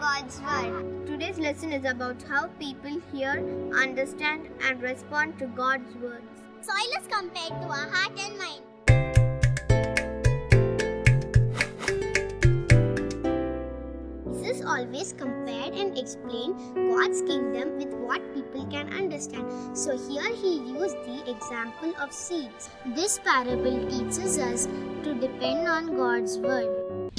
God's Word. Today's lesson is about how people hear, understand, and respond to God's words. Soil is compared to our heart and mind. This is always compared and explained God's kingdom with what people can understand. So here he used the example of seeds. This parable teaches us to depend on God's word.